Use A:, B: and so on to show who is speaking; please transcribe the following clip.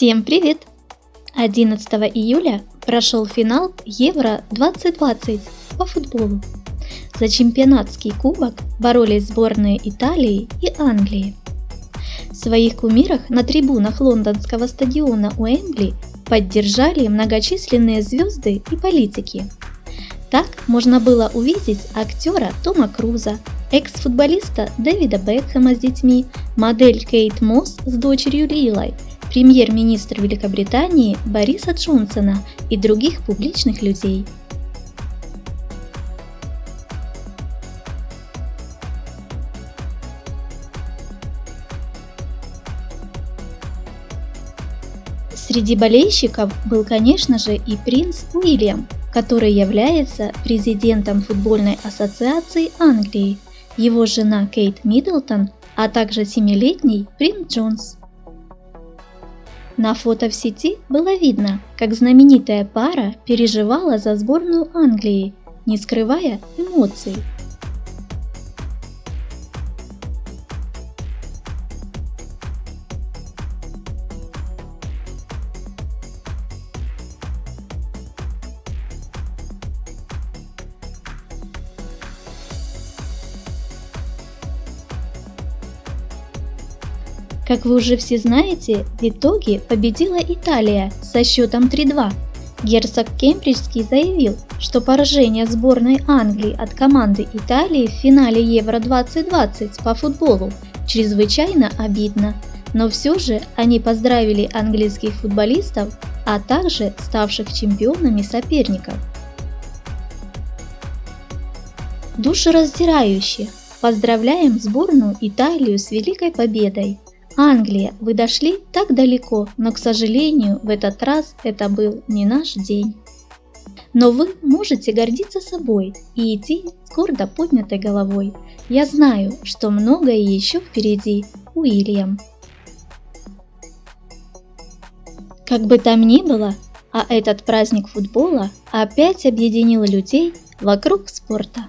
A: Всем привет! 11 июля прошел финал Евро-2020 по футболу. За чемпионатский кубок боролись сборные Италии и Англии. В своих кумирах на трибунах лондонского стадиона Уэмбли поддержали многочисленные звезды и политики. Так можно было увидеть актера Тома Круза, экс-футболиста Дэвида Бекхэма с детьми, модель Кейт Мосс с дочерью Лилой – премьер-министр Великобритании Бориса Джонсона и других публичных людей. Среди болельщиков был, конечно же, и принц Уильям, который является президентом футбольной ассоциации Англии, его жена Кейт Миддлтон, а также семилетний принц Джонс. На фото в сети было видно, как знаменитая пара переживала за сборную Англии, не скрывая эмоций. Как вы уже все знаете, в итоге победила Италия со счетом 3-2. Герцог Кембриджский заявил, что поражение сборной Англии от команды Италии в финале Евро-2020 по футболу чрезвычайно обидно, но все же они поздравили английских футболистов, а также ставших чемпионами соперников. Душераздирающе! Поздравляем сборную Италию с великой победой! Англия, вы дошли так далеко, но, к сожалению, в этот раз это был не наш день. Но вы можете гордиться собой и идти с гордо поднятой головой. Я знаю, что многое еще впереди, Уильям. Как бы там ни было, а этот праздник футбола опять объединил людей вокруг спорта.